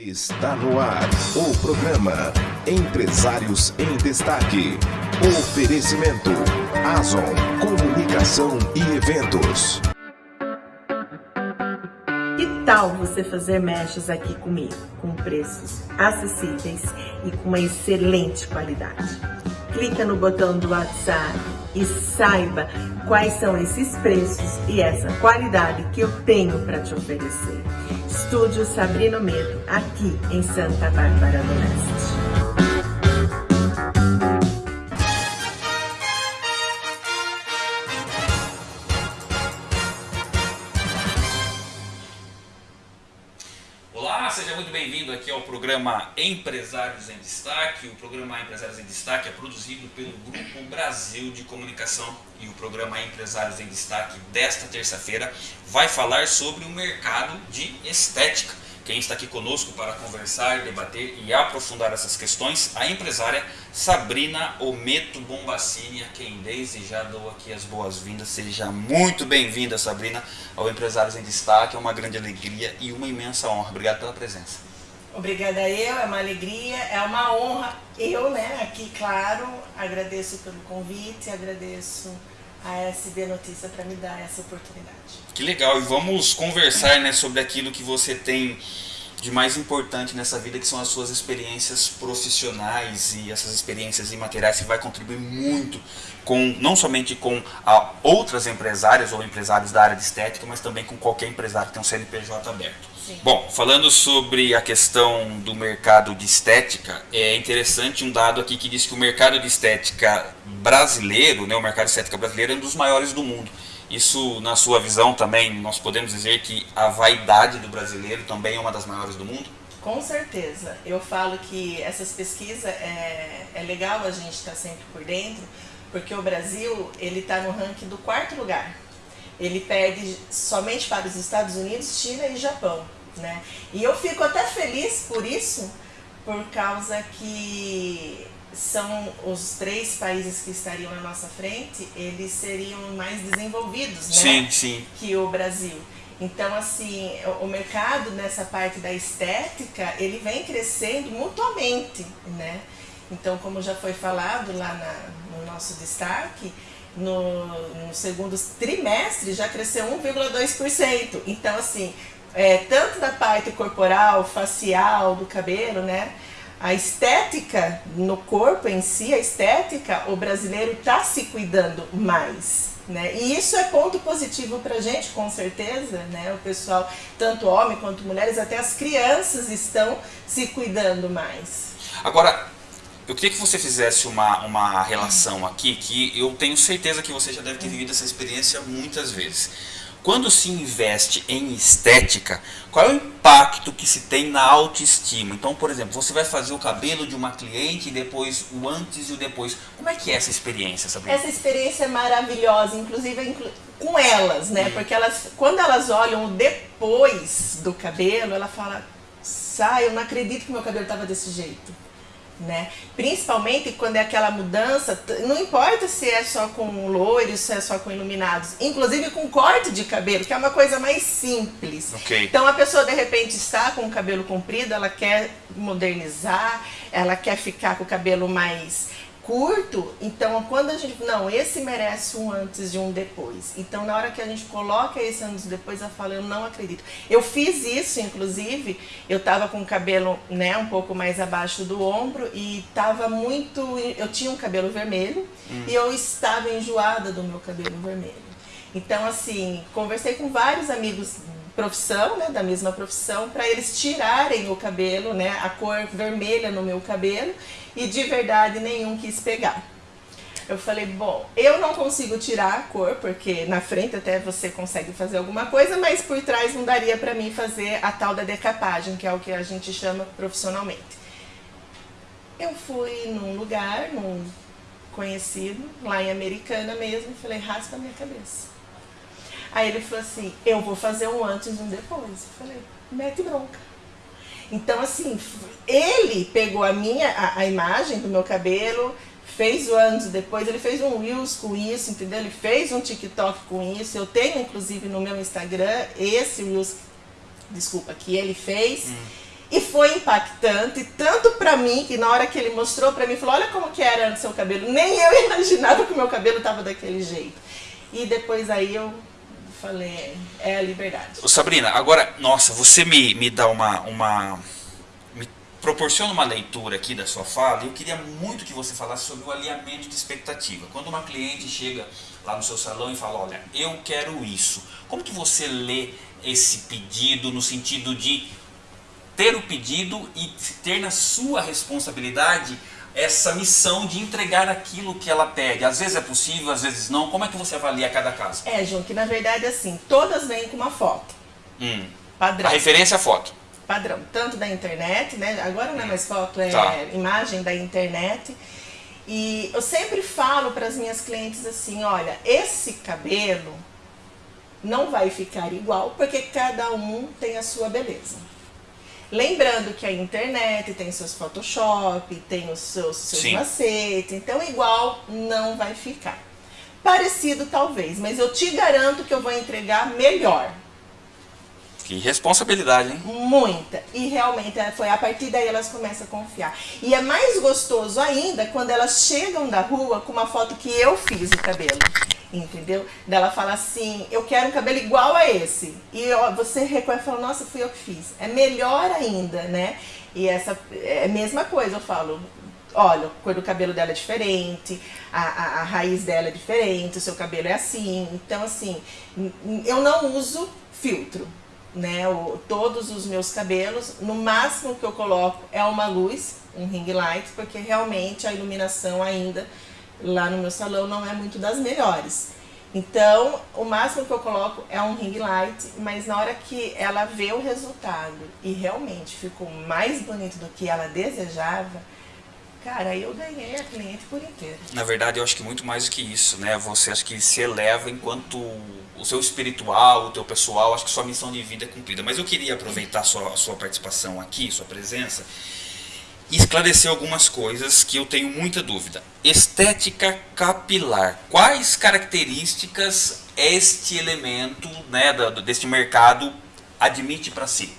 Está no ar o programa Empresários em Destaque. Oferecimento Azon Comunicação e Eventos. Que tal você fazer mechas aqui comigo, com preços acessíveis e com uma excelente qualidade? Clica no botão do WhatsApp e saiba quais são esses preços e essa qualidade que eu tenho para te oferecer. Estúdio Sabrina Medo, aqui em Santa Bárbara do Leste. Programa Empresários em Destaque. O programa Empresários em Destaque é produzido pelo Grupo Brasil de Comunicação e o programa Empresários em Destaque desta terça-feira vai falar sobre o mercado de estética. Quem está aqui conosco para conversar, debater e aprofundar essas questões, a empresária Sabrina Ometo Bombacini, a quem desde já dou aqui as boas-vindas. Seja muito bem-vinda, Sabrina, ao Empresários em Destaque. É uma grande alegria e uma imensa honra. Obrigado pela presença. Obrigada eu, é uma alegria, é uma honra. Eu, né, aqui, claro, agradeço pelo convite, agradeço a SB Notícia para me dar essa oportunidade. Que legal, e vamos conversar né, sobre aquilo que você tem de mais importante nessa vida, que são as suas experiências profissionais e essas experiências imateriais que vai contribuir muito com não somente com a, outras empresárias ou empresários da área de estética, mas também com qualquer empresário que tem um CNPJ aberto. Sim. Bom, falando sobre a questão do mercado de estética, é interessante um dado aqui que diz que o mercado de estética brasileiro, né, o mercado de estética brasileiro é um dos maiores do mundo. Isso, na sua visão também, nós podemos dizer que a vaidade do brasileiro também é uma das maiores do mundo? Com certeza. Eu falo que essas pesquisas é, é legal a gente estar sempre por dentro, porque o Brasil ele está no ranking do quarto lugar. Ele perde somente para os Estados Unidos, China e Japão. Né? E eu fico até feliz por isso, por causa que são os três países que estariam na nossa frente, eles seriam mais desenvolvidos, né? Sim, sim. Que o Brasil. Então, assim, o mercado nessa parte da estética, ele vem crescendo mutuamente, né? Então, como já foi falado lá na, no nosso destaque, no, no segundo trimestre já cresceu 1,2%. Então, assim, é, tanto da parte corporal, facial, do cabelo, né? A estética no corpo em si, a estética, o brasileiro está se cuidando mais. Né? E isso é ponto positivo para a gente, com certeza. Né? O pessoal, tanto homem quanto mulheres, até as crianças estão se cuidando mais. Agora, eu queria que você fizesse uma, uma relação aqui, que eu tenho certeza que você já deve ter vivido essa experiência muitas vezes. Quando se investe em estética, qual é o impacto que se tem na autoestima? Então, por exemplo, você vai fazer o cabelo de uma cliente, e depois o antes e o depois. Como é que é essa experiência, Sabrina? Essa experiência é maravilhosa, inclusive inclu com elas, né? Porque elas, quando elas olham o depois do cabelo, ela fala, sai, eu não acredito que meu cabelo estava desse jeito né? Principalmente quando é aquela mudança, não importa se é só com loiros, se é só com iluminados, inclusive com corte de cabelo, que é uma coisa mais simples. Okay. Então a pessoa de repente está com o cabelo comprido, ela quer modernizar, ela quer ficar com o cabelo mais curto, então quando a gente, não, esse merece um antes e um depois. Então na hora que a gente coloca esse antes e depois, eu falo, eu não acredito. Eu fiz isso, inclusive, eu tava com o cabelo, né, um pouco mais abaixo do ombro e tava muito, eu tinha um cabelo vermelho hum. e eu estava enjoada do meu cabelo vermelho. Então assim, conversei com vários amigos profissão, né, da mesma profissão, para eles tirarem o cabelo, né, a cor vermelha no meu cabelo e de verdade nenhum quis pegar. Eu falei, bom, eu não consigo tirar a cor, porque na frente até você consegue fazer alguma coisa, mas por trás não daria para mim fazer a tal da decapagem, que é o que a gente chama profissionalmente. Eu fui num lugar, num conhecido, lá em Americana mesmo, falei, raspa minha cabeça. Aí ele falou assim, eu vou fazer um antes e um depois. Eu falei, mete bronca. Então, assim, ele pegou a minha, a, a imagem do meu cabelo, fez o antes e depois, ele fez um Reels com isso, entendeu? Ele fez um TikTok com isso. Eu tenho, inclusive, no meu Instagram, esse Reels, desculpa, que ele fez. Hum. E foi impactante, tanto para mim, que na hora que ele mostrou para mim, falou, olha como que era o seu cabelo. Nem eu imaginava que o meu cabelo tava daquele jeito. E depois aí eu falei, é a liberdade. Sabrina, agora, nossa, você me, me dá uma, uma... Me proporciona uma leitura aqui da sua fala e eu queria muito que você falasse sobre o alinhamento de expectativa. Quando uma cliente chega lá no seu salão e fala, olha, eu quero isso. Como que você lê esse pedido no sentido de ter o pedido e ter na sua responsabilidade essa missão de entregar aquilo que ela pede. Às vezes é possível, às vezes não. Como é que você avalia cada caso? É, João, que na verdade assim, todas vêm com uma foto. Hum. Padrão. A referência é a foto. Padrão. Tanto da internet, né? Agora não é mais foto, é Tá. imagem da internet. E eu sempre falo para as minhas clientes assim, olha, esse cabelo não vai ficar igual porque cada um tem a sua beleza. Lembrando que a internet tem seus Photoshop, tem os seus, seus Sim. macetes, então igual não vai ficar. Parecido talvez, mas eu te garanto que eu vou entregar melhor. Que responsabilidade, hein? Muita. E realmente é, foi a partir daí elas começam a confiar. E é mais gostoso ainda quando elas chegam da rua com uma foto que eu fiz o cabelo. Entendeu? Dela fala assim, eu quero um cabelo igual a esse. E você reconhece e fala, nossa, fui eu que fiz. É melhor ainda, né? E essa é a mesma coisa, eu falo, olha, a cor do cabelo dela é diferente, a, a, a raiz dela é diferente, o seu cabelo é assim. Então, assim, eu não uso filtro, né? O, todos os meus cabelos, no máximo que eu coloco é uma luz, um ring light, porque realmente a iluminação ainda lá no meu salão não é muito das melhores. Então, o máximo que eu coloco é um ring light, mas na hora que ela vê o resultado e realmente ficou mais bonito do que ela desejava, cara, eu ganhei a cliente por inteiro. Na verdade, eu acho que muito mais do que isso, né? Você acha que se eleva enquanto o seu espiritual, o teu pessoal, acho que sua missão de vida é cumprida. Mas eu queria aproveitar a sua, a sua participação aqui, sua presença, e esclarecer algumas coisas que eu tenho muita dúvida. Estética capilar. Quais características este elemento, né, deste mercado admite para si?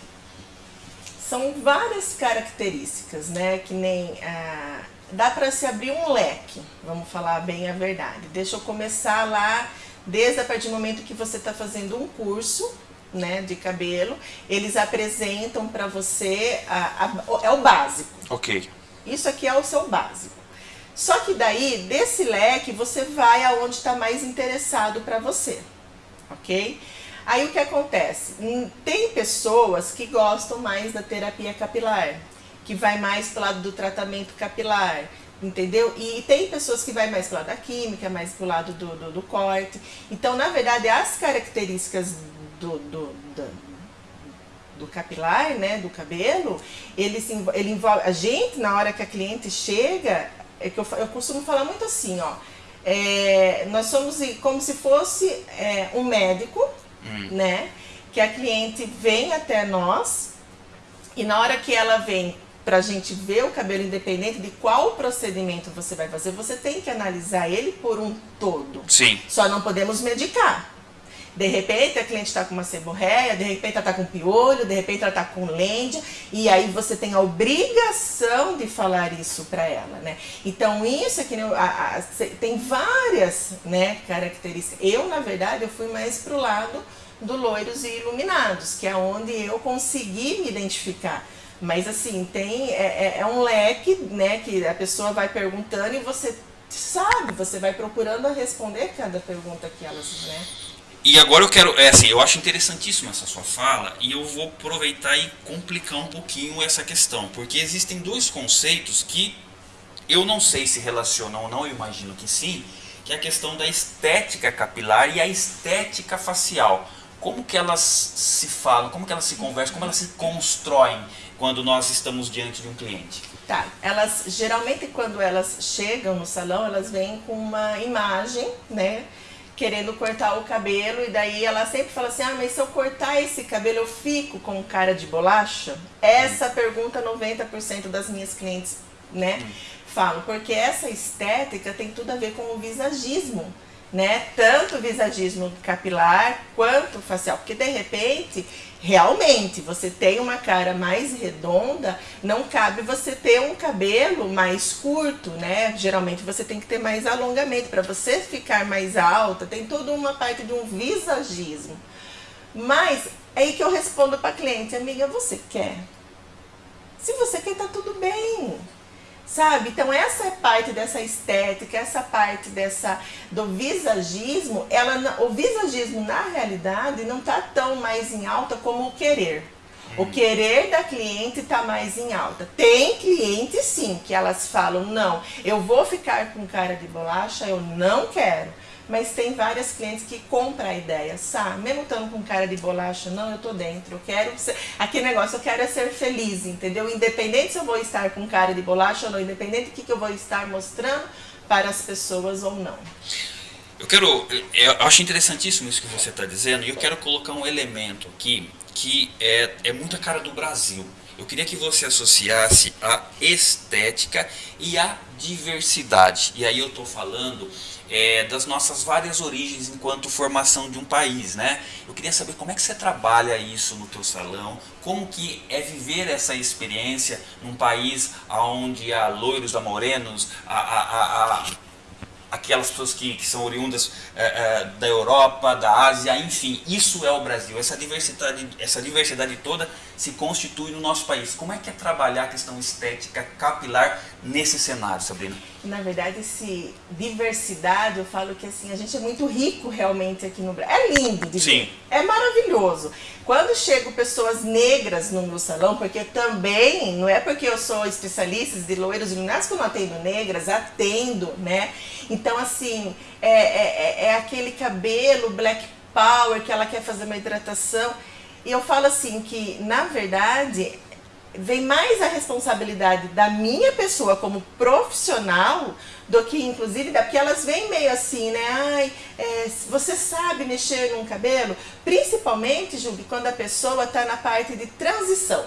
São várias características, né? Que nem. ah, dá para se abrir um leque, vamos falar bem a verdade. Deixa eu começar lá, desde a partir do momento que você está fazendo um curso. Né, de cabelo, eles apresentam para você, a- a- é o básico. Ok. Isso aqui é o seu básico. Só que daí, desse leque, você vai aonde está mais interessado para você, ok? Aí o que acontece? Hum, Tem pessoas que gostam mais da terapia capilar, que vai mais pro lado do tratamento capilar, entendeu? E tem pessoas que vai mais pro lado da química, mais pro lado do, do, do corte. Então, na verdade, as características do, do, do, do capilar, né, do cabelo, ele, se, ele envolve a gente na hora que a cliente chega, é que eu, eu costumo falar muito assim, ó, é, nós somos como se fosse é, um médico, né, que a cliente vem até nós e na hora que ela vem pra gente ver o cabelo independente de qual procedimento você vai fazer, você tem que analisar ele por um todo. Sim. Só não podemos medicar. De repente a cliente está com uma seborréia, de repente ela está com piolho, de repente ela está com lêndia, e aí você tem a obrigação de falar isso para ela, né? Então isso é tem várias, né, características. Eu na verdade eu fui mais pro lado do loiros e iluminados, que é onde eu consegui me identificar. Mas assim, tem é, é- é um leque, né, que a pessoa vai perguntando e você sabe, você vai procurando responder cada pergunta que elas, né? E agora eu quero, é assim, eu acho interessantíssima essa sua fala e eu vou aproveitar e complicar um pouquinho essa questão, porque existem dois conceitos que eu não sei se relacionam ou não, eu imagino que sim, que é a questão da estética capilar e a estética facial. Como que elas se falam, como que elas se conversam, como elas se constroem quando nós estamos diante de um cliente? Tá, elas geralmente quando elas chegam no salão, elas vêm com uma imagem, né? Querendo cortar o cabelo, e daí ela sempre fala assim: ah, mas se eu cortar esse cabelo, eu fico com cara de bolacha? Essa pergunta 90% das minhas clientes, né, falam, porque essa estética tem tudo a ver com o visagismo. Né? Tanto visagismo capilar quanto facial, porque de repente, realmente, você tem uma cara mais redonda, não cabe você ter um cabelo mais curto, né? Geralmente você tem que ter mais alongamento para você ficar mais alta, tem toda uma parte de um visagismo. Mas é aí que eu respondo para cliente, amiga, você quer? Se você quer, tá tudo bem sabe? Então essa é parte dessa estética, essa parte dessa do visagismo, ela, o visagismo na realidade não está tão mais em alta como o querer. O uhum. querer da cliente está mais em alta. Tem clientes sim que elas falam, não, eu vou ficar com cara de bolacha, eu não quero mas tem várias clientes que compram a ideia, sabe? Mesmo estando com cara de bolacha, não, eu tô dentro, eu quero ser, aquele negócio, eu quero é ser feliz, entendeu? Independente se eu vou estar com cara de bolacha ou não, independente do que, que eu vou estar mostrando para as pessoas ou não. Eu quero, eu acho interessantíssimo isso que você está dizendo e eu quero colocar um elemento aqui que é, é muito a cara do Brasil. Eu queria que você associasse a estética e a diversidade. E aí eu estou falando é, das nossas várias origens enquanto formação de um país, né? Eu queria saber como é que você trabalha isso no teu salão, como que é viver essa experiência num país onde há loiros, há morenos, há, há, há aquelas pessoas que, que são oriundas é, é, da Europa, da Ásia, enfim, isso é o Brasil. Essa diversidade, essa diversidade toda se constitui no nosso país. Como é que é trabalhar a questão estética capilar nesse cenário, Sabrina? Na verdade, esse diversidade, eu falo que assim, a gente é muito rico realmente aqui no Brasil. É lindo de Sim. ver. É maravilhoso. Quando chegam pessoas negras no meu salão, porque também, não é porque eu sou especialista de loiros iluminados que eu não atendo negras, atendo, né? Então, assim, é, é, é, é aquele cabelo black power que ela quer fazer uma hidratação. E eu falo assim que, na verdade, vem mais a responsabilidade da minha pessoa como profissional do que inclusive da porque elas vêm meio assim, né? Ai, é, você sabe mexer num cabelo? Principalmente, Jubi, quando a pessoa está na parte de transição.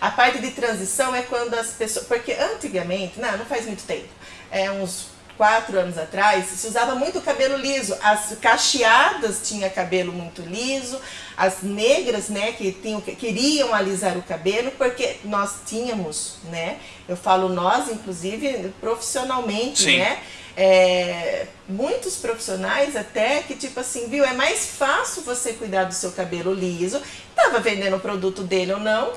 A parte de transição é quando as pessoas. Porque antigamente, não, não faz muito tempo, é uns quatro anos atrás, se usava muito cabelo liso. As cacheadas tinham cabelo muito liso, as negras, né, que tinham, queriam alisar o cabelo, porque nós tínhamos, né, eu falo nós, inclusive, profissionalmente, Sim. né, é, muitos profissionais até que tipo assim, viu, é mais fácil você cuidar do seu cabelo liso, estava vendendo o produto dele ou não,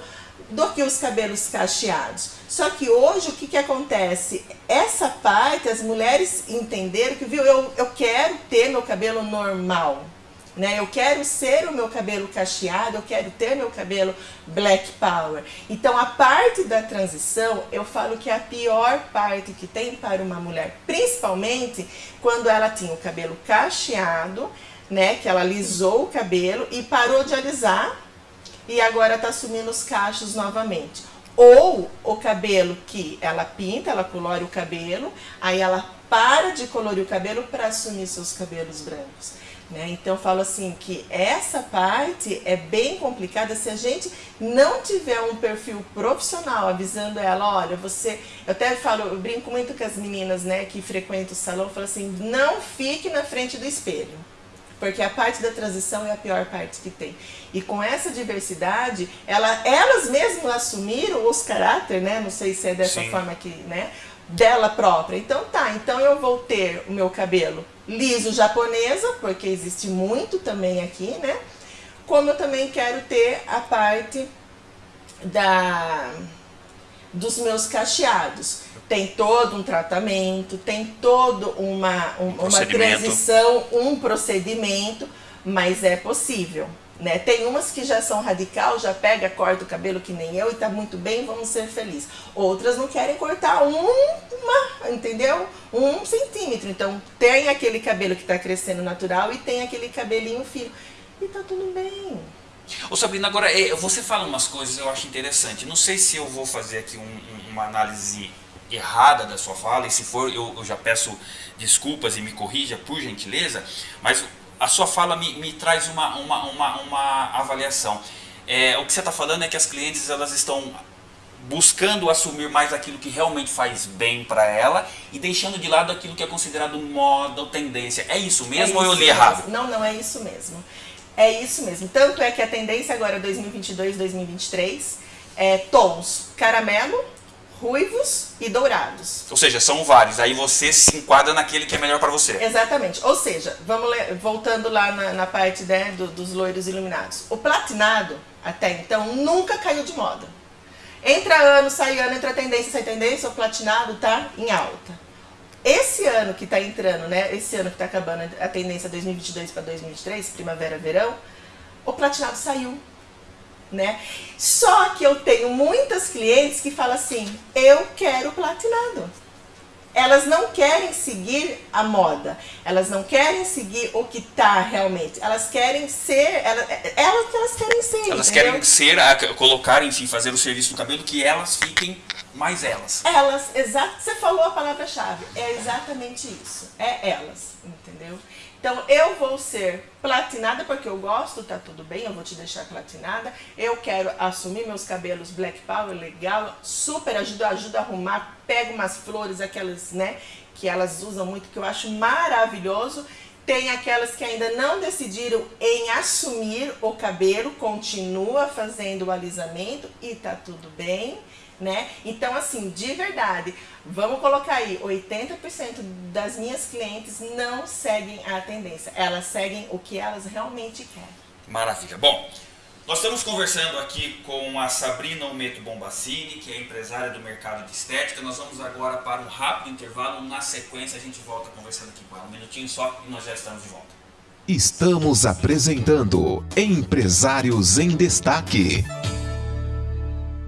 do que os cabelos cacheados. Só que hoje o que, que acontece? Essa parte, as mulheres entenderam que, viu, eu, eu quero ter meu cabelo normal. Né? Eu quero ser o meu cabelo cacheado, eu quero ter meu cabelo black power. Então a parte da transição, eu falo que é a pior parte que tem para uma mulher, principalmente quando ela tinha o cabelo cacheado, né, que ela alisou o cabelo e parou de alisar e agora está assumindo os cachos novamente. Ou o cabelo que ela pinta, ela colore o cabelo, aí ela para de colorir o cabelo para assumir seus cabelos brancos. Né? Então falo assim que essa parte é bem complicada se a gente não tiver um perfil profissional avisando ela, olha, você. Eu até falo, eu brinco muito com as meninas né, que frequentam o salão, falo assim, não fique na frente do espelho porque a parte da transição é a pior parte que tem. E com essa diversidade, ela, elas mesmas assumiram os caráter, né? Não sei se é dessa Sim. forma que, né? Dela própria. Então tá, então eu vou ter o meu cabelo liso japonesa, porque existe muito também aqui, né? Como eu também quero ter a parte da dos meus cacheados tem todo um tratamento, tem todo uma, um, uma transição, um procedimento, mas é possível. Né? Tem umas que já são radical, já pega, corta o cabelo que nem eu e tá muito bem, vamos ser felizes. Outras não querem cortar um, uma, entendeu? Um centímetro. Então tem aquele cabelo que está crescendo natural e tem aquele cabelinho fino. E tá tudo bem. Ô Sabrina, agora é, você fala umas coisas eu acho interessante. Não sei se eu vou fazer aqui um, uma análise errada da sua fala, e se for eu, eu já peço desculpas e me corrija por gentileza, mas a sua fala me, me traz uma, uma, uma, uma avaliação. É, o que você está falando é que as clientes elas estão buscando assumir mais aquilo que realmente faz bem para ela e deixando de lado aquilo que é considerado moda ou tendência. É isso mesmo é isso ou eu li errado? Não, não é isso mesmo. É isso mesmo. Tanto é que a tendência agora 2022, 2023 é tons caramelo, ruivos e dourados. Ou seja, são vários. Aí você se enquadra naquele que é melhor para você. Exatamente. Ou seja, vamos voltando lá na, na parte né, do, dos loiros iluminados. O platinado, até então, nunca caiu de moda. Entra ano, sai ano, entra tendência, sai tendência, o platinado tá em alta. Esse ano que está entrando, né? Esse ano que está acabando a tendência 2022 para 2023, primavera, verão, o platinado saiu né? Só que eu tenho muitas clientes que falam assim, eu quero platinado. Elas não querem seguir a moda, elas não querem seguir o que tá realmente, elas querem ser, elas, elas, elas querem ser. Elas entendeu? querem ser, a, colocar, enfim, fazer o serviço do cabelo que elas fiquem mais elas. Elas, exato, você falou a palavra-chave, é exatamente isso, é elas, entendeu? Então eu vou ser platinada porque eu gosto, tá tudo bem, eu vou te deixar platinada. Eu quero assumir meus cabelos black power, legal, super ajuda, ajuda a arrumar, pego umas flores, aquelas, né, que elas usam muito, que eu acho maravilhoso. Tem aquelas que ainda não decidiram em assumir o cabelo, continua fazendo o alisamento e tá tudo bem né? Então, assim, de verdade, vamos colocar aí, 80% das minhas clientes não seguem a tendência, elas seguem o que elas realmente querem. Maravilha. Bom, nós estamos conversando aqui com a Sabrina Ometo Bombacini, que é empresária do mercado de estética. Nós vamos agora para um rápido intervalo. Na sequência, a gente volta conversando aqui com ela. Um minutinho só e nós já estamos de volta. Estamos apresentando Empresários em Destaque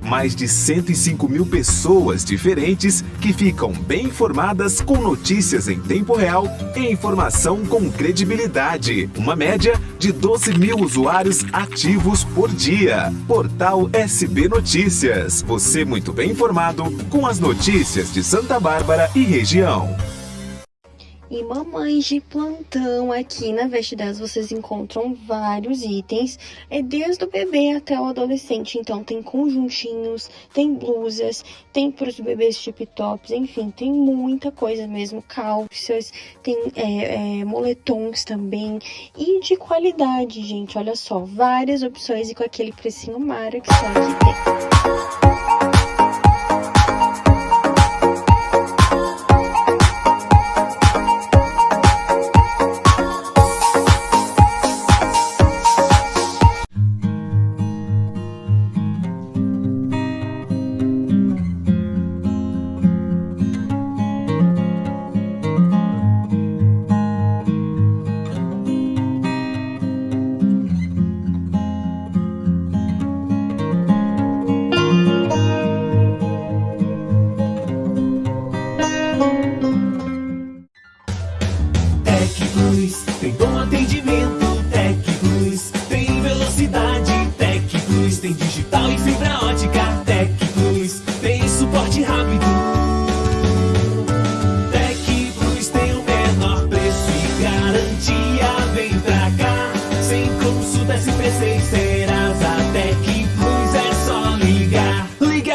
mais de 105 mil pessoas diferentes que ficam bem informadas com notícias em tempo real e informação com credibilidade. Uma média de 12 mil usuários ativos por dia. Portal SB Notícias. Você muito bem informado com as notícias de Santa Bárbara e região. E mamães de plantão aqui na Vestidas vocês encontram vários itens, é desde o bebê até o adolescente. Então tem conjuntinhos, tem blusas, tem para os bebês tip tops, enfim, tem muita coisa mesmo, calças, tem é, é, moletons também e de qualidade, gente. Olha só, várias opções e com aquele precinho mara que só aqui tem.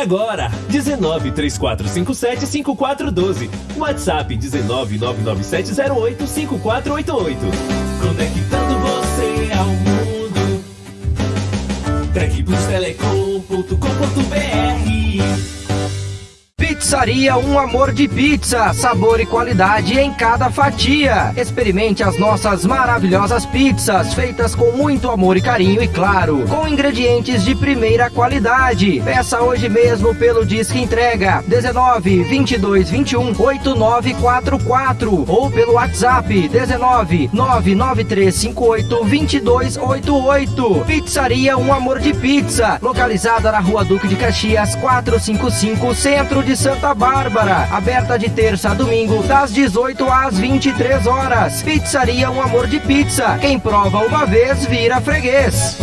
Agora. 19 3457 5412. WhatsApp 19 99708 5488. Conectando você ao mundo. Tecplustelecom.com.br Pizzaria Um Amor de Pizza, sabor e qualidade em cada fatia. Experimente as nossas maravilhosas pizzas, feitas com muito amor e carinho e claro, com ingredientes de primeira qualidade. Peça hoje mesmo pelo Disque Entrega 19 22 21 8944 ou pelo WhatsApp 19 99358 2288. Pizzaria Um Amor de Pizza, localizada na Rua Duque de Caxias 455, Centro de Santa Bárbara, aberta de terça a domingo, das 18 às 23 horas. Pizzaria Um Amor de Pizza. Quem prova uma vez vira freguês.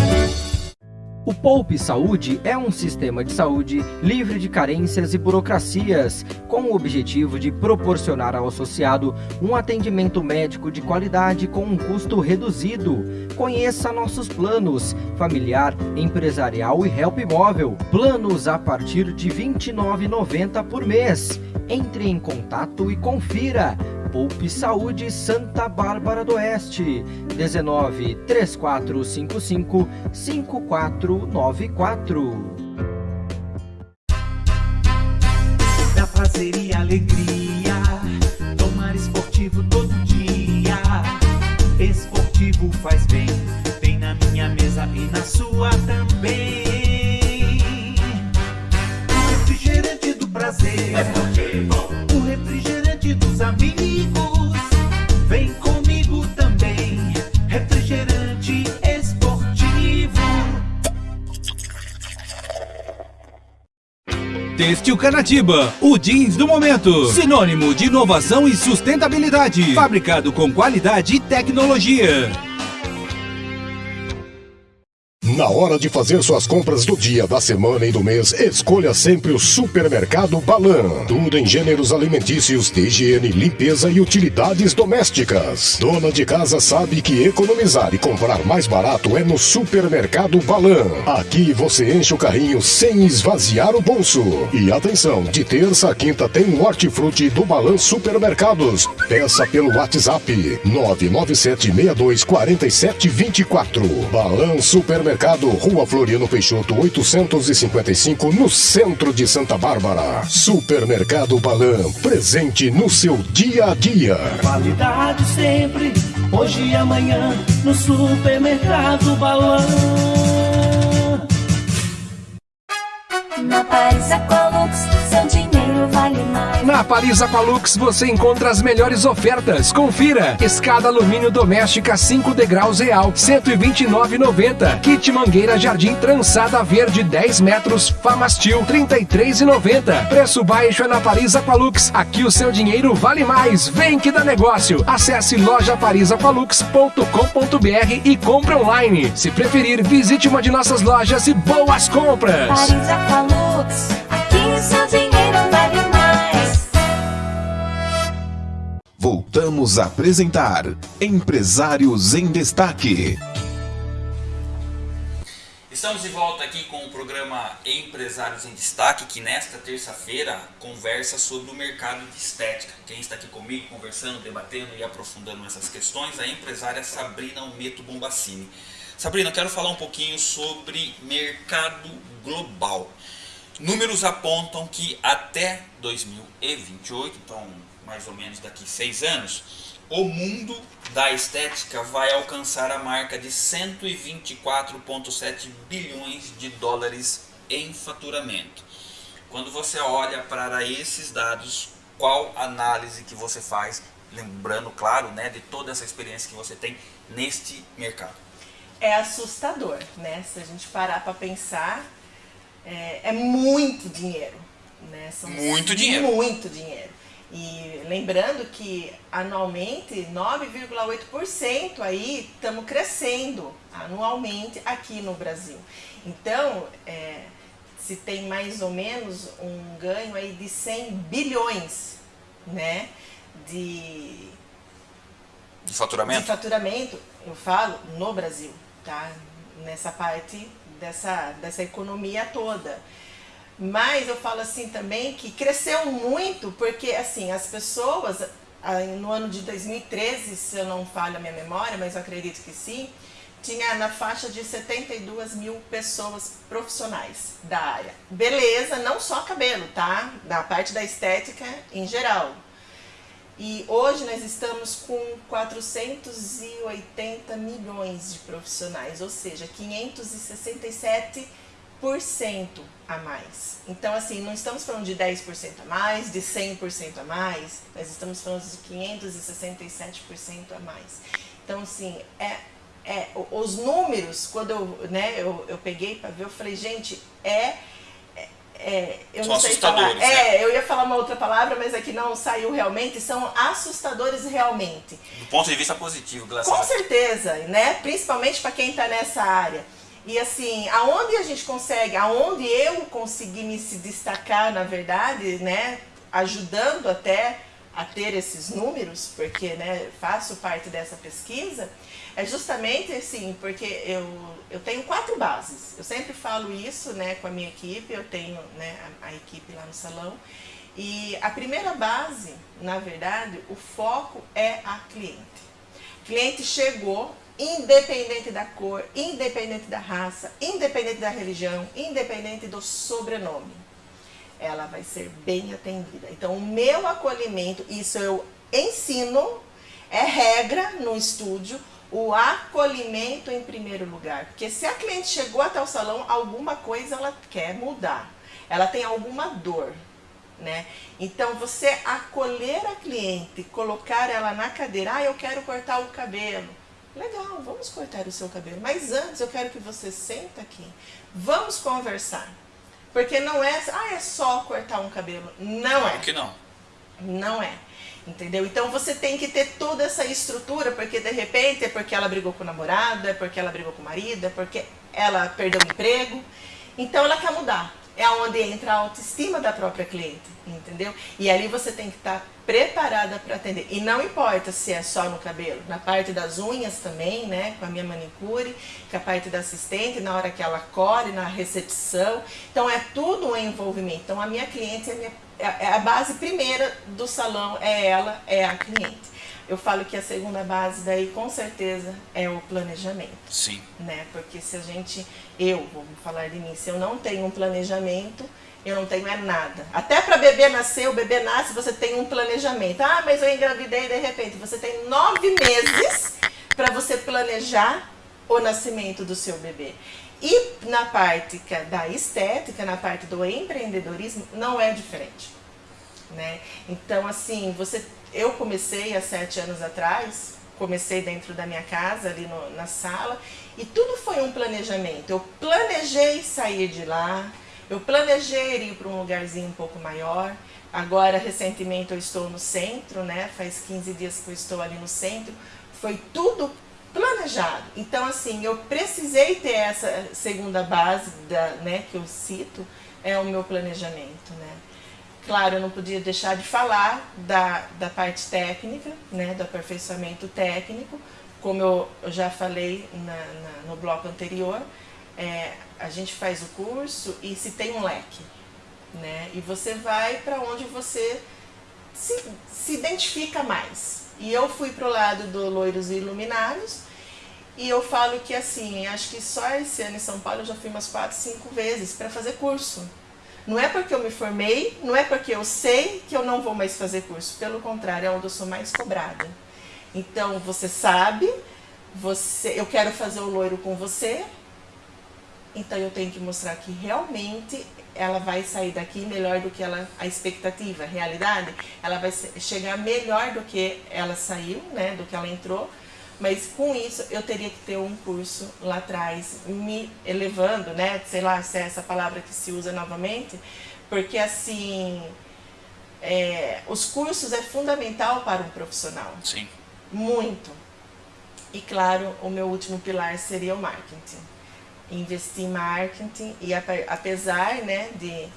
O Poupe Saúde é um sistema de saúde livre de carências e burocracias, com o objetivo de proporcionar ao associado um atendimento médico de qualidade com um custo reduzido. Conheça nossos planos: familiar, empresarial e help móvel. Planos a partir de R$ 29,90 por mês. Entre em contato e confira. Poupe Saúde Santa Bárbara do Oeste, 19 3455 5494. Da prazer e alegria, tomar esportivo todo dia. Esportivo faz bem, tem na minha mesa e na sua também. O refrigerante do prazer, o refrigerante dos amigos. Têxtil Canatiba, o jeans do momento. Sinônimo de inovação e sustentabilidade. Fabricado com qualidade e tecnologia. Na hora de fazer suas compras do dia, da semana e do mês, escolha sempre o Supermercado Balan. Tudo em gêneros alimentícios, higiene, limpeza e utilidades domésticas. Dona de casa sabe que economizar e comprar mais barato é no Supermercado Balan. Aqui você enche o carrinho sem esvaziar o bolso. E atenção, de terça a quinta tem o hortifruti do Balan Supermercados. Peça pelo WhatsApp 997624724. Balan Supermercado, Rua Floriano Peixoto 855, no centro de Santa Bárbara. Supermercado Balan, presente no seu dia a dia. Qualidade sempre, hoje e amanhã, no supermercado Balão. Na Paris Aqualux, seu dinheiro vale mais. Na Paris Aqualux você encontra as melhores ofertas. Confira: escada alumínio doméstica 5 degraus real, 129,90. Kit mangueira jardim trançada verde 10 metros, Famastil 33,90. Preço baixo é na Paris Aqualux. Aqui o seu dinheiro vale mais. Vem que dá negócio. Acesse lojaparisaqualux.com.br e compre online. Se preferir, visite uma de nossas lojas e boas compras. Paris Aqualux, Voltamos a apresentar Empresários em Destaque. Estamos de volta aqui com o programa Empresários em Destaque, que nesta terça-feira conversa sobre o mercado de estética. Quem está aqui comigo conversando, debatendo e aprofundando essas questões é a empresária Sabrina Almeto Bombacini. Sabrina, eu quero falar um pouquinho sobre mercado global. Números apontam que até 2028, então mais ou menos daqui seis anos, o mundo da estética vai alcançar a marca de 124,7 bilhões de dólares em faturamento. Quando você olha para esses dados, qual análise que você faz, lembrando, claro, né, de toda essa experiência que você tem neste mercado? É assustador, né? Se a gente parar para pensar, é, é muito dinheiro, né? São Muito dinheiro. Muito dinheiro. E lembrando que anualmente 9,8% aí estamos crescendo anualmente aqui no Brasil. Então, é, se tem mais ou menos um ganho aí de 100 bilhões, né, de, De faturamento? de faturamento, eu falo no Brasil, tá? Nessa parte dessa, dessa economia toda. Mas eu falo assim também que cresceu muito porque assim as pessoas ah, no ano de 2013, se eu não falho a minha memória, mas eu acredito que sim, tinha na faixa de 72 mil pessoas profissionais da área. Beleza, não só cabelo, tá? Da parte da estética em geral. E hoje nós estamos com 480 milhões de profissionais, ou seja, 567 a mais. Então, assim, não estamos falando de 10% a mais, de 100% a mais, nós estamos falando de 567% a mais. Então, assim, é, é, os números, quando eu, né, eu, eu peguei para ver, eu falei, gente, é. é eu São não sei falar. né? É, eu ia falar uma outra palavra, mas aqui não saiu realmente. São assustadores realmente. Do ponto de vista positivo, graças Com certeza, né? Principalmente para quem está nessa área. E assim, aonde a gente consegue, aonde eu consegui me destacar, na verdade, né, ajudando até a ter esses números, porque né, faço parte dessa pesquisa, é justamente assim, porque eu, eu tenho quatro bases. Eu sempre falo isso né, com a minha equipe, eu tenho né, a, a equipe lá no salão. E a primeira base, na verdade, o foco é a cliente. O cliente chegou, independente da cor, independente da raça, independente da religião, independente do sobrenome. Ela vai ser bem atendida. Então, o meu acolhimento, isso eu ensino, é regra no estúdio, o acolhimento em primeiro lugar. Porque se a cliente chegou até o salão, alguma coisa ela quer mudar. Ela tem alguma dor, né? Então, você acolher a cliente, colocar ela na cadeira, ah, eu quero cortar o cabelo. Legal, vamos cortar o seu cabelo. Mas antes, eu quero que você senta aqui. Vamos conversar. Porque não é, ah, é só cortar um cabelo. Não é. Que não? Não é. Entendeu? Então você tem que ter toda essa estrutura, porque de repente é porque ela brigou com o namorado, é porque ela brigou com o marido, é porque ela perdeu o emprego. Então ela quer mudar. É onde entra a autoestima da própria cliente, entendeu? E ali você tem que estar preparada para atender. E não importa se é só no cabelo, na parte das unhas também, né? Com a minha manicure, com a parte da assistente, na hora que ela colhe, na recepção. Então é tudo um envolvimento. Então a minha cliente é a minha é, é a base primeira do salão é ela, é a cliente. Eu falo que a segunda base daí com certeza é o planejamento. Sim. Né? Porque se a gente, eu, vou falar de mim, se eu não tenho um planejamento, eu não tenho é nada. Até para bebê nascer, o bebê nasce, você tem um planejamento. Ah, mas eu engravidei de repente. Você tem nove meses para você planejar o nascimento do seu bebê. E na parte da estética, na parte do empreendedorismo, não é diferente. Né? Então, assim, você, eu comecei há sete anos atrás, comecei dentro da minha casa, ali no, na sala, e tudo foi um planejamento. Eu planejei sair de lá, eu planejei ir para um lugarzinho um pouco maior. Agora, recentemente, eu estou no centro, né? Faz 15 dias que eu estou ali no centro. Foi tudo planejado. Então, assim, eu precisei ter essa segunda base, da, né, que eu cito, é o meu planejamento, né. Claro, eu não podia deixar de falar da, da parte técnica, né, do aperfeiçoamento técnico, como eu, já falei na, na, no bloco anterior, é, a gente faz o curso e se tem um leque, né, e você vai para onde você se, se identifica mais. E eu fui pro lado do Loiros e Iluminados, e eu falo que assim, acho que só esse ano em São Paulo eu já fui umas 4, 5 vezes para fazer curso. Não é porque eu me formei, não é porque eu sei que eu não vou mais fazer curso. Pelo contrário, é onde eu sou mais cobrada. Então, você sabe, você, eu quero fazer o loiro com você, então eu tenho que mostrar que realmente ela vai sair daqui melhor do que ela, a expectativa, a realidade, ela vai chegar melhor do que ela saiu, né, do que ela entrou, mas com isso eu teria que ter um curso lá atrás, me elevando, né, sei lá se é essa palavra que se usa novamente, porque assim, é, os cursos é fundamental para um profissional. Sim. Muito. E claro, o meu último pilar seria o marketing investir em marketing e apesar né, de,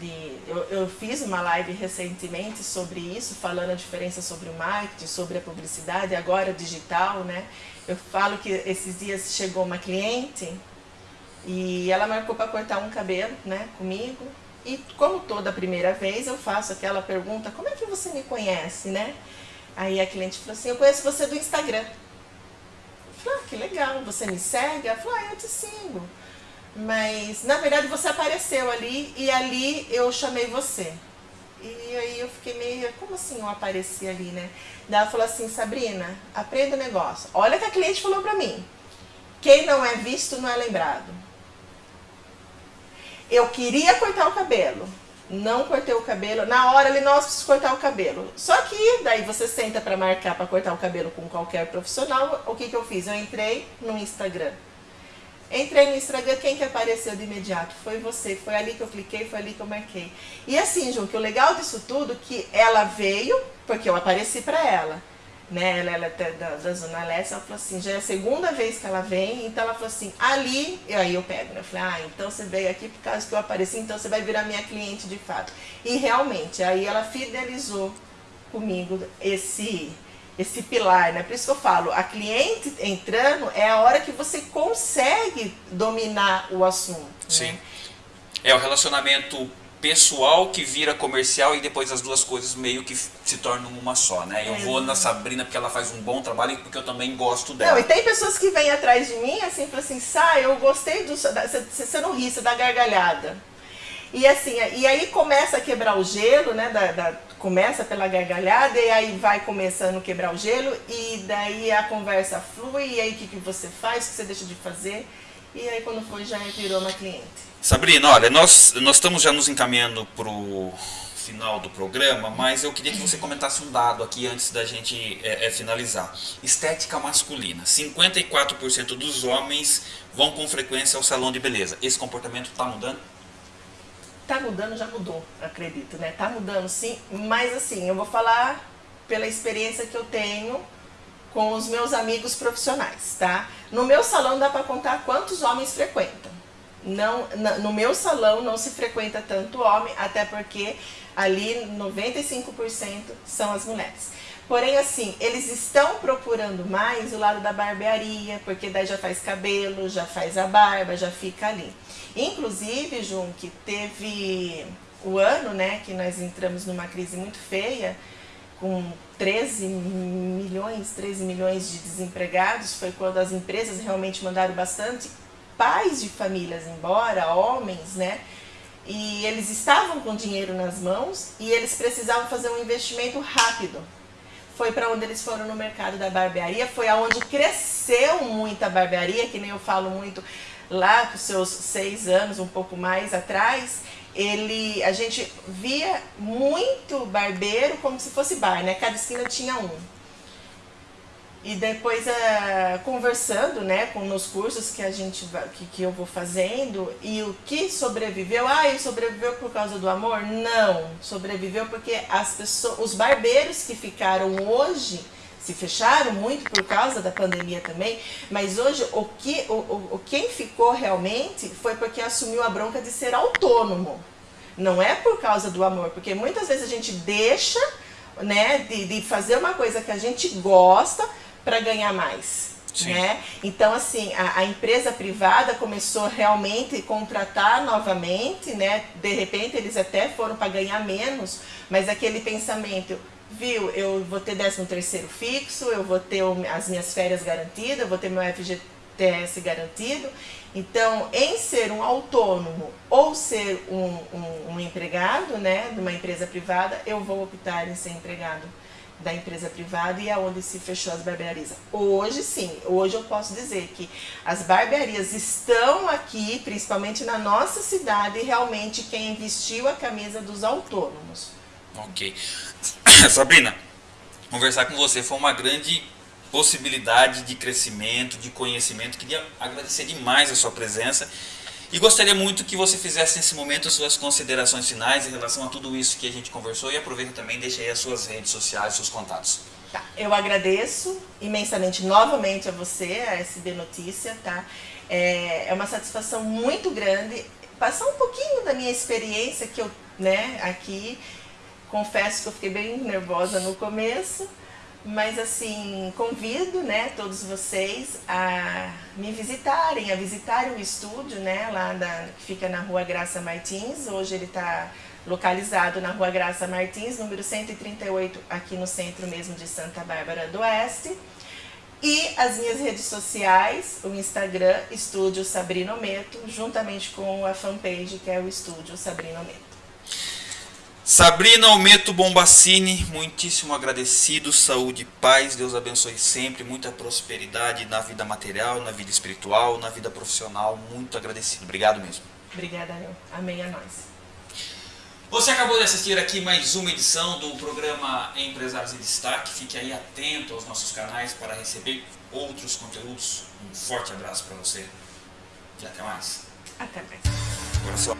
de eu, eu, fiz uma live recentemente sobre isso, falando a diferença sobre o marketing, sobre a publicidade, agora digital, né? Eu falo que esses dias chegou uma cliente e ela marcou para cortar um cabelo, né, comigo. E como toda primeira vez, eu faço aquela pergunta, como é que você me conhece, né? Aí a cliente falou assim, eu conheço você do Instagram. Falei, ah, que legal, você me segue? Ela falou, ah, eu te sigo. Mas, na verdade, você apareceu ali e ali eu chamei você. E aí eu fiquei meio, como assim eu apareci ali, né? Daí ela falou assim, Sabrina, aprenda o negócio. Olha que a cliente falou pra mim. Quem não é visto não é lembrado. Eu queria cortar o cabelo não cortei o cabelo. Na hora ali, nós preciso cortar o cabelo. Só que daí você senta para marcar para cortar o cabelo com qualquer profissional. O que, que eu fiz? Eu entrei no Instagram. Entrei no Instagram, quem que apareceu de imediato? Foi você. Foi ali que eu cliquei, foi ali que eu marquei. E assim, Ju, que o legal disso tudo que ela veio, porque eu apareci para ela. Né? Ela, ela é da, da Zona Leste, ela falou assim, já é a segunda vez que ela vem, então ela falou assim, ali, e aí eu pego, né? Eu falei, ah, então você veio aqui por causa que eu apareci, então você vai virar minha cliente de fato. E realmente, aí ela fidelizou comigo esse esse pilar, né? Por isso que eu falo, a cliente entrando é a hora que você consegue dominar o assunto. né? Sim. É o relacionamento pessoal que vira comercial e depois as duas coisas meio que se tornam uma só, né? Eu vou na Sabrina porque ela faz um bom trabalho e porque eu também gosto dela. Não, e tem pessoas que vêm atrás de mim assim, falam assim, sai, eu gostei do. você não ri, você dá gargalhada. E assim, e aí começa a quebrar o gelo, né? da- da- começa pela gargalhada e aí vai começando a quebrar o gelo e daí a conversa flui e aí o que, que você faz, o que você deixa de fazer. E aí quando foi já virou uma cliente. Sabrina, olha, nós, nós estamos já nos encaminhando para o final do programa, mas eu queria que você comentasse um dado aqui antes da gente é, é, finalizar. Estética masculina. 54% dos homens vão com frequência ao salão de beleza. Esse comportamento está mudando? Tá mudando, já mudou, acredito, né? Tá mudando sim, mas assim, eu vou falar pela experiência que eu tenho com os meus amigos profissionais, tá? No meu salão dá para contar quantos homens frequentam. Não, no meu salão não se frequenta tanto homem, até porque ali 95% são as mulheres. Porém, assim, eles estão procurando mais o lado da barbearia, porque daí já faz cabelo, já faz a barba, já fica ali. Inclusive, Jun, que teve o ano, né, que nós entramos numa crise muito feia, com 13 milhões, 13 milhões de desempregados, foi quando as empresas realmente mandaram bastante pais de famílias embora, homens, né? E eles estavam com dinheiro nas mãos e eles precisavam fazer um investimento rápido. Foi para onde eles foram no mercado da barbearia, foi aonde cresceu muito a barbearia, que nem eu falo muito lá com seus seis anos, um pouco mais atrás, ele, a gente via muito barbeiro como se fosse bar, né? Cada esquina tinha um. E depois, ah, conversando né, com nos cursos que, a gente, que, que eu vou fazendo, e o que sobreviveu? Ah, ele sobreviveu por causa do amor? Não, sobreviveu porque as pessoas, os barbeiros que ficaram hoje se fecharam muito por causa da pandemia também, mas hoje o que o, o- quem ficou realmente foi porque assumiu a bronca de ser autônomo. Não é por causa do amor, porque muitas vezes a gente deixa né, de, de fazer uma coisa que a gente gosta para ganhar mais. Sim. Né? Então, assim, a, a empresa privada começou realmente a contratar novamente, né? De repente eles até foram para ganhar menos, mas aquele pensamento, viu, eu vou ter 13 terceiro fixo, eu vou ter as minhas férias garantidas, eu vou ter meu FGTS garantido. Então, em ser um autônomo ou ser um, um, um empregado, né, de uma empresa privada, eu vou optar em ser empregado da empresa privada e aonde se fechou as barbearias. Hoje sim, hoje eu posso dizer que as barbearias estão aqui, principalmente na nossa cidade, realmente quem vestiu a camisa dos autônomos. Ok. Sabrina, conversar com você foi uma grande possibilidade de crescimento, de conhecimento. Queria agradecer demais a sua presença e gostaria muito que você fizesse nesse momento as suas considerações finais em relação a tudo isso que a gente conversou e aproveita também e deixa aí as suas redes sociais, seus contatos. Tá, eu agradeço imensamente novamente a você, a SB Notícia, tá? É, é uma satisfação muito grande passar um pouquinho da minha experiência que eu, né, aqui. Confesso que eu fiquei bem nervosa no começo, mas assim, convido, né, todos vocês a me visitarem, a visitarem o estúdio, né, lá da, que fica na Rua Graça Martins. Hoje ele está localizado na Rua Graça Martins, número 138, aqui no centro mesmo de Santa Bárbara do Oeste. E as minhas redes sociais, o Instagram, Estúdio Sabrina Meto, juntamente com a fanpage que é o Estúdio Sabrina Meto. Sabrina Almeto Bombacini, muitíssimo agradecido, saúde e paz, Deus abençoe sempre, muita prosperidade na vida material, na vida espiritual, na vida profissional, muito agradecido. Obrigado mesmo. Obrigada, eu. Amém a nós. Você acabou de assistir aqui mais uma edição do programa Empresários em Destaque. Fique aí atento aos nossos canais para receber outros conteúdos. Um forte abraço para você e até mais. Até mais. Só.